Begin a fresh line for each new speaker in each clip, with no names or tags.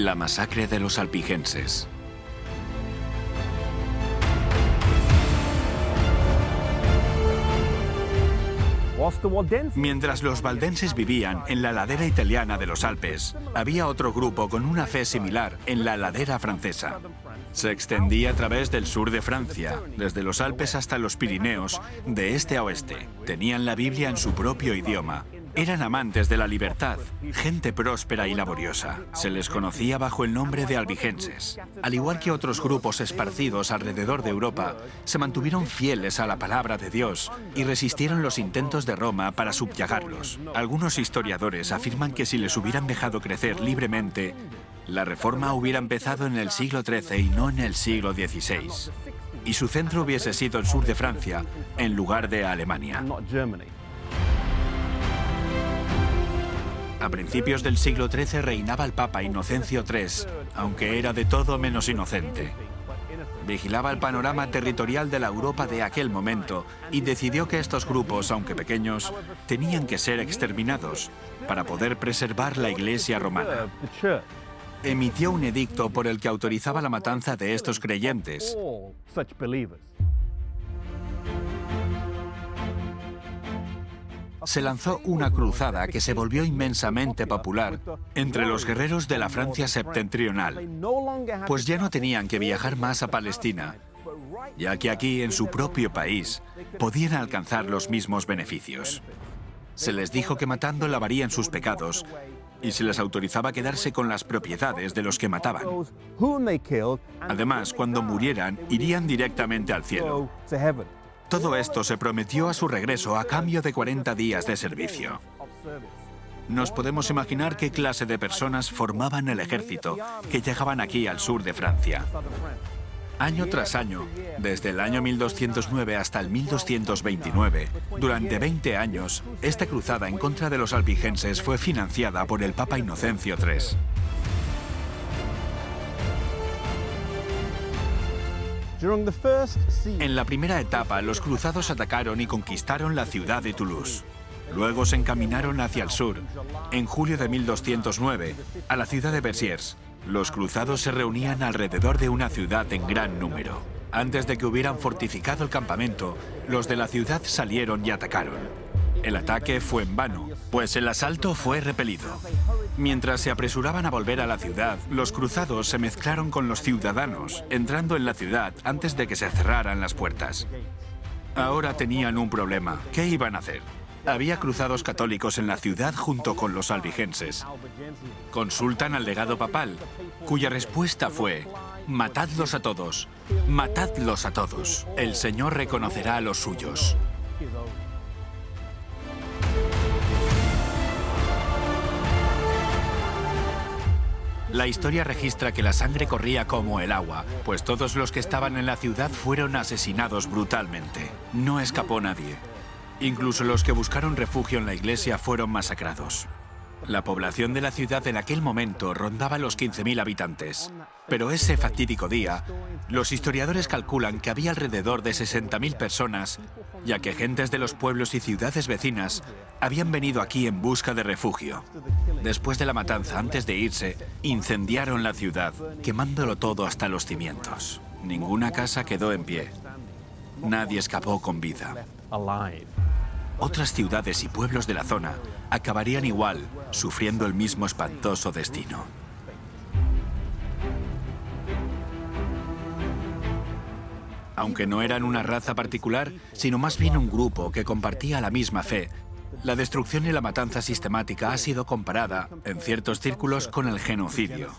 La masacre de los alpigenses. Mientras los valdenses vivían en la ladera italiana de los Alpes, había otro grupo con una fe similar en la ladera francesa. Se extendía a través del sur de Francia, desde los Alpes hasta los Pirineos, de este a oeste. Tenían la Biblia en su propio idioma eran amantes de la libertad, gente próspera y laboriosa. Se les conocía bajo el nombre de albigenses. Al igual que otros grupos esparcidos alrededor de Europa, se mantuvieron fieles a la palabra de Dios y resistieron los intentos de Roma para subyagarlos. Algunos historiadores afirman que si les hubieran dejado crecer libremente, la reforma hubiera empezado en el siglo XIII y no en el siglo XVI. Y su centro hubiese sido el sur de Francia, en lugar de Alemania. A principios del siglo XIII reinaba el Papa Inocencio III, aunque era de todo menos inocente. Vigilaba el panorama territorial de la Europa de aquel momento y decidió que estos grupos, aunque pequeños, tenían que ser exterminados para poder preservar la Iglesia romana. Emitió un edicto por el que autorizaba la matanza de estos creyentes se lanzó una cruzada que se volvió inmensamente popular entre los guerreros de la Francia septentrional, pues ya no tenían que viajar más a Palestina, ya que aquí, en su propio país, podían alcanzar los mismos beneficios. Se les dijo que matando lavarían sus pecados y se les autorizaba quedarse con las propiedades de los que mataban. Además, cuando murieran, irían directamente al cielo. Todo esto se prometió a su regreso a cambio de 40 días de servicio. Nos podemos imaginar qué clase de personas formaban el ejército que llegaban aquí al sur de Francia. Año tras año, desde el año 1209 hasta el 1229, durante 20 años, esta cruzada en contra de los albigenses fue financiada por el Papa Inocencio III. En la primera etapa, los cruzados atacaron y conquistaron la ciudad de Toulouse. Luego se encaminaron hacia el sur. En julio de 1209, a la ciudad de Bersiers, los cruzados se reunían alrededor de una ciudad en gran número. Antes de que hubieran fortificado el campamento, los de la ciudad salieron y atacaron. El ataque fue en vano, pues el asalto fue repelido. Mientras se apresuraban a volver a la ciudad, los cruzados se mezclaron con los ciudadanos, entrando en la ciudad antes de que se cerraran las puertas. Ahora tenían un problema. ¿Qué iban a hacer? Había cruzados católicos en la ciudad junto con los albigenses. Consultan al legado papal, cuya respuesta fue, matadlos a todos, matadlos a todos. El Señor reconocerá a los suyos. La historia registra que la sangre corría como el agua, pues todos los que estaban en la ciudad fueron asesinados brutalmente. No escapó nadie. Incluso los que buscaron refugio en la iglesia fueron masacrados. La población de la ciudad en aquel momento rondaba los 15.000 habitantes. Pero ese fatídico día, los historiadores calculan que había alrededor de 60.000 personas, ya que gentes de los pueblos y ciudades vecinas habían venido aquí en busca de refugio. Después de la matanza, antes de irse, incendiaron la ciudad, quemándolo todo hasta los cimientos. Ninguna casa quedó en pie. Nadie escapó con vida. Otras ciudades y pueblos de la zona acabarían igual, sufriendo el mismo espantoso destino. Aunque no eran una raza particular, sino más bien un grupo que compartía la misma fe, la destrucción y la matanza sistemática ha sido comparada, en ciertos círculos, con el genocidio.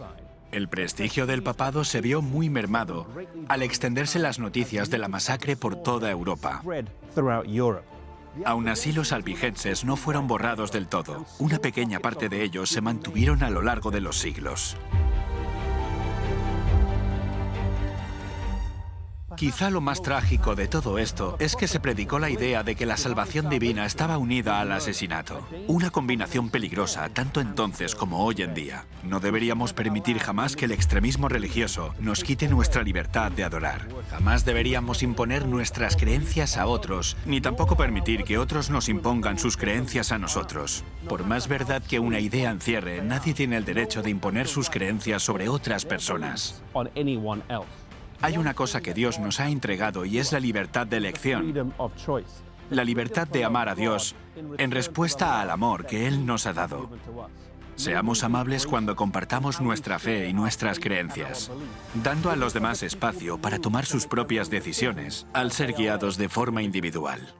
El prestigio del papado se vio muy mermado al extenderse las noticias de la masacre por toda Europa. Aún así, los albigenses no fueron borrados del todo. Una pequeña parte de ellos se mantuvieron a lo largo de los siglos. Quizá lo más trágico de todo esto es que se predicó la idea de que la salvación divina estaba unida al asesinato. Una combinación peligrosa tanto entonces como hoy en día. No deberíamos permitir jamás que el extremismo religioso nos quite nuestra libertad de adorar. Jamás deberíamos imponer nuestras creencias a otros, ni tampoco permitir que otros nos impongan sus creencias a nosotros. Por más verdad que una idea encierre, nadie tiene el derecho de imponer sus creencias sobre otras personas. Hay una cosa que Dios nos ha entregado y es la libertad de elección. La libertad de amar a Dios en respuesta al amor que Él nos ha dado. Seamos amables cuando compartamos nuestra fe y nuestras creencias, dando a los demás espacio para tomar sus propias decisiones al ser guiados de forma individual.